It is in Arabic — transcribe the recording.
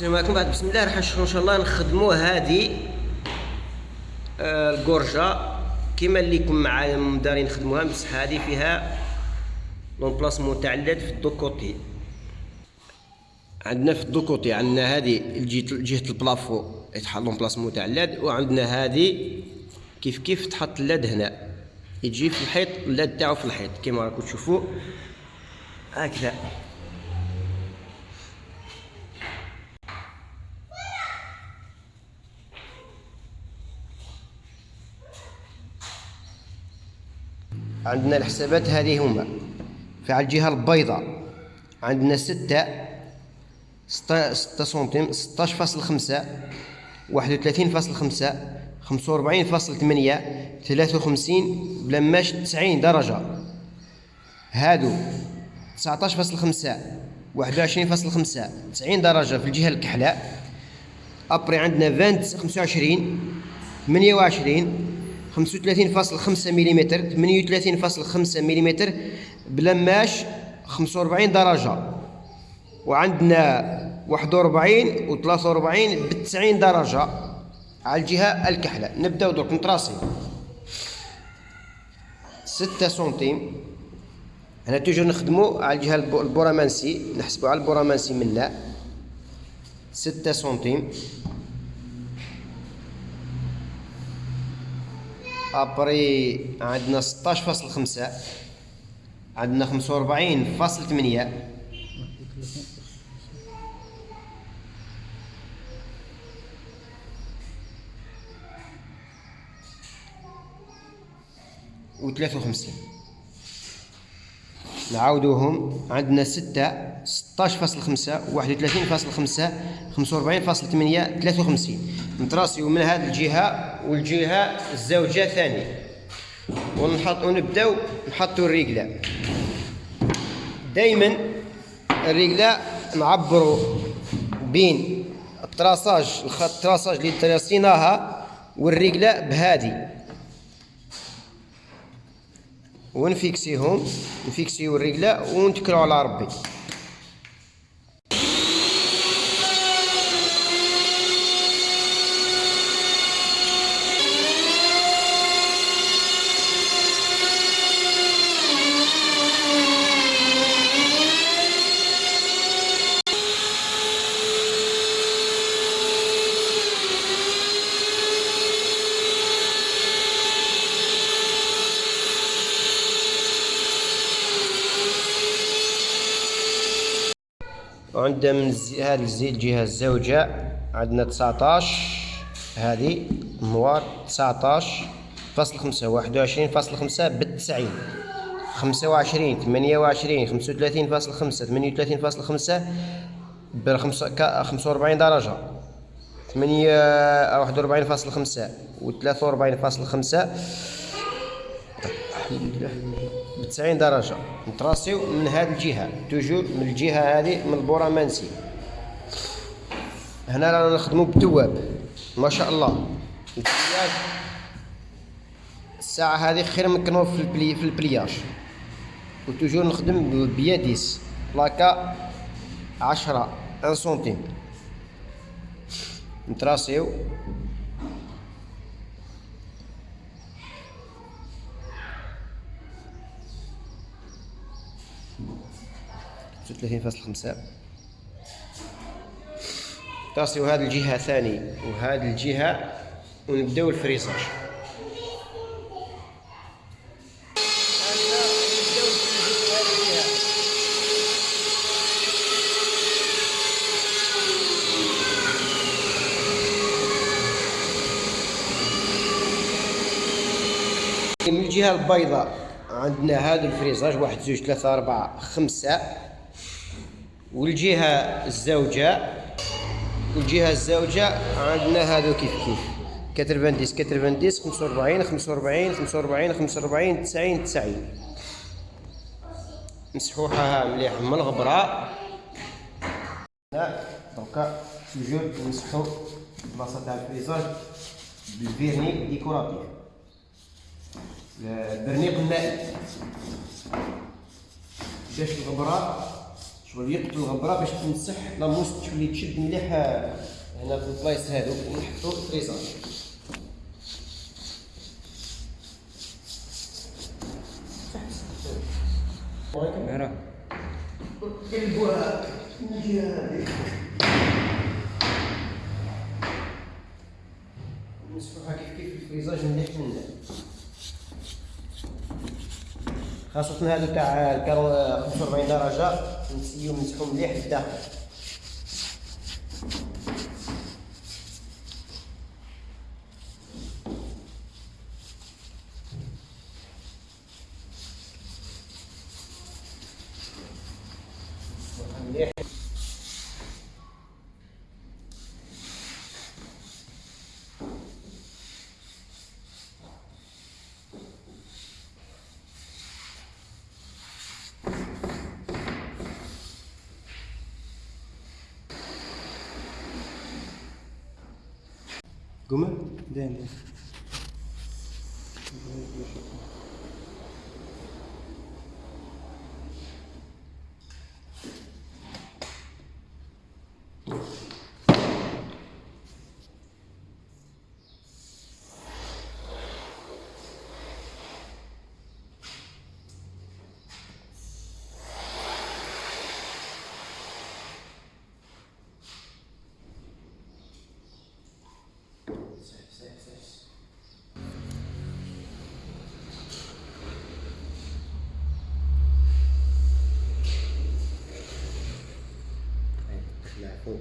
السلام عليكم بعد. بسم الله راح إن شاء الله نخدموا هذه آه، الكورجا. كما اللي كون معايا دارين نخدموها بصح هذه فيها لومبلاسمون تاع اللاد في الدوكوتي عندنا في الدوكوتي عندنا هذه جهة البلافو يتحط لومبلاسمون تاع اللاد وعندنا هذه كيف كيف تحط اللاد هنا. يجي في الحيط اللاد تاعو في الحيط كما راكم تشوفوا هكذا. عندنا الحسابات هذه هما. في الجهة البيضاء عندنا ستة, ستة سنتيم ستاش فاصل خمسة واحد وثلاثين فاصل خمسة خمسة وأربعين فاصل ثمانية ثلاثة وخمسين بلماش تسعين درجة. هادو تسعتاش فاصل خمسة واحد وعشرين فاصل خمسة تسعين درجة في الجهة الكحلاء أبري عندنا فانت خمسة وعشرين ثمانية وعشرين 35.5 ملم 38.5 ملم بلماش 45 درجة. وعندنا 41 و 43 ب 90 درجة على الجهة الكحلة. نبداو درك نتراصي 6 سنتيم. هنا toujours نخدمو على الجهة ال bord aminci نحسبو على ال bord aminci منا. 6 سنتيم. après عندنا 16.5 عندنا 45.8 و 53 نعاودوهم عندنا 6 16.5 31.5 45.8 53 نتراسيو من هذه الجهة والجهة الزوجة ثاني ونحط ونبداو نحطو الرجلة. دايما الرجلة نعبروا بين ال traçage الخط التراساج اللي تراسيناها والرجلة بهذه ونفيكسيهم نفيكسيو الرجلة ونتكلوا على ربي. وعندنا من هذه الجهة الزوجة عندنا 19 هذه نوار 19 فاصل خمسة واحد وعشرين فاصل خمسة بالتسعين. خمسة وعشرين ثمانية وعشرين خمسة وثلاثين فاصل خمسة ثمانية وثلاثين فاصل خمسة بخمسة خمسة وأربعين درجة. ثمانية واحد وأربعين فاصل خمسة وثلاثة وأربعين فاصل خمسة. الحمد لله. 90 درجة. نتراسيو من هذه الجهة. toujours من الجهة هذه من ال bord aminci هنا رانا نخدمو بالتواب ما شاء الله. ال pliage. الساعة هذه خير من كنو في ال pli في ال pliage. و toujours نخدم BA dix بلاكا عشرة un سنتيم. نتراسيو. 36.5 تصيو هذه الجهة ثاني. وهذه الجهة ونبداو الفريزاج من الجهة البيضاء عندنا هذا الفريزاج واحد زوج ثلاثة أربعة خمسة. والجهة الزوجة والجهة الزوجة عندنا هذو كيف كيف. كترفنديس كترفنديس خمسة وربعين خمسة وربعين خمسة وربعين خمسة وربعين تسعين تسعين. نسحوها مليح من الغبرة. لا دوكا توجور نسحو بلاصة تاع الفريزاج بال vernis décoratif. البرنيق المائي باش الغبرة. شغل يقتل الغبره باش تنسح la mousse تولي تشد مليح هنا في البلايص هادو ونحطو الفريزر. نجي هذه نسفوها كيف كيف في الفريزاج مليح منه خاصة هادو تاع الكارو 45 درجة. نسيو نمسحو مليح للداخل مليح قومه دين دين. 嗯